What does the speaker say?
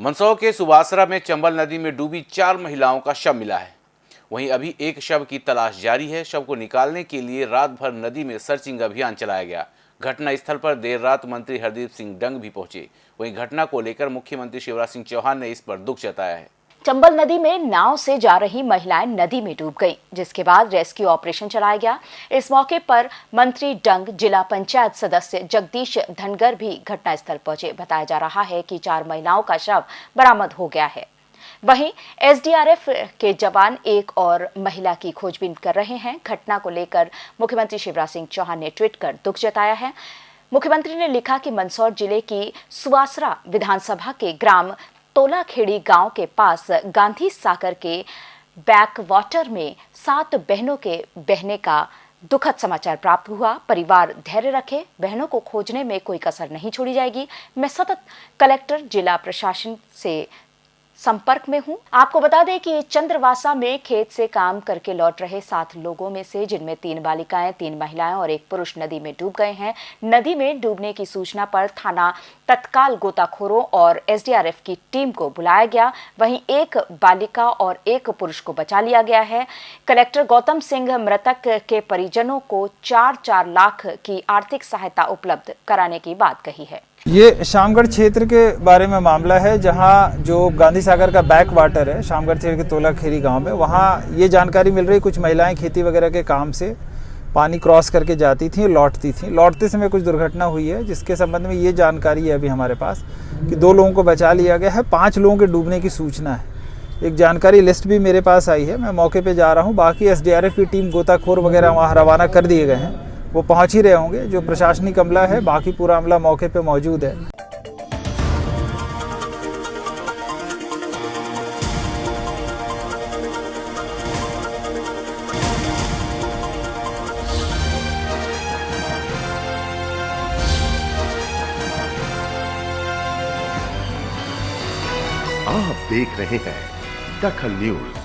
मंदसौर के सुबासरा में चंबल नदी में डूबी चार महिलाओं का शव मिला है। वहीं अभी एक शव की तलाश जारी है। शव को निकालने के लिए रात भर नदी में सर्चिंग अभियान चलाया गया। घटना स्थल पर देर रात मंत्री हरदीप सिंह डंग भी पहुँचे। वहीं घटना को लेकर मुख्यमंत्री शिवराज सिंह चौहान ने इस पर दुख जताया है। चंबल नदी में नाव से जा रही महिलाएँ नदी में डूब गईं, जिसके बाद रेस्क्यू ऑपरेशन चलाया गया। इस मौके पर मंत्री डंग जिला पंचायत सदस्य जगदीश धनगर भी घटनास्थल पहुँचे। बताया जा रहा है कि चार महिलाओं का शव बरामद हो गया है। वहीं एसडीआरएफ के जवान एक और महिला की खोजबीन कर रहे हैं। घटना को लेकर मुख्यमंत्री शिवराज सिंह चौहान ने ट्वीट कर दुख जताया है। मुख्यमंत्री ने लिखा कि मंदसौर ज़िले की सुवासरा विधानसभा के ग्राम तोलाखेड़ी गाँव के पास गांधी सागर के बैक वाटर में सात बहनों के बहने का दुखद समाचार प्राप्त हुआ। परिवार धैर्य रखे, बहनों को खोजने में कोई कसर नहीं छोड़ी जाएगी। मैं सतत कलेक्टर, जिला प्रशासन से संपर्क में हूँ। आपको बता दें कि चंद्रवासा में खेत से काम करके लौट रहे सात लोगों में से, जिनमें तीन बालिकाएँ, तीन महिलाएँ और एक पुरुष नदी में डूब गए हैं। नदी में डूबने की सूचना पर थाना तत्काल गोताखोरों और एसडीआरएफ की टीम को बुलाया गया। वहीं एक बालिका और एक पुरुष को बचा लिया गया है। कलेक्टर गौतम सिंह मृतक के परिजनों को चार चार लाख की आर्थिक सहायता उपलब्ध कराने की बात कही है। ये शामगढ़ क्षेत्र के बारे में मामला है, जहाँ जो गांधी सागर का बैक वाटर है, शामगढ़ क्षेत्र के तोला खेरी गाँव में, वहाँ ये जानकारी मिल रही कुछ महिलाएँ खेती वगैरह के काम से पानी क्रॉस करके जाती थी, लौटती थी। लौटते समय कुछ दुर्घटना हुई है, जिसके संबंध में ये जानकारी है अभी हमारे पास कि दो लोगों को बचा लिया गया है, पाँच लोगों के डूबने की सूचना है। एक जानकारी लिस्ट भी मेरे पास आई है, मैं मौके पर जा रहा हूँ, बाकी एसडीआरएफ की टीम गोताखोर वगैरह वहाँ रवाना कर दिए गए हैं। वो पहुँच ही रहे होंगे, जो प्रशासनिक अमला है, बाकी पूरा अमला मौके पे मौजूद है। आप देख रहे हैं दखल न्यूज़।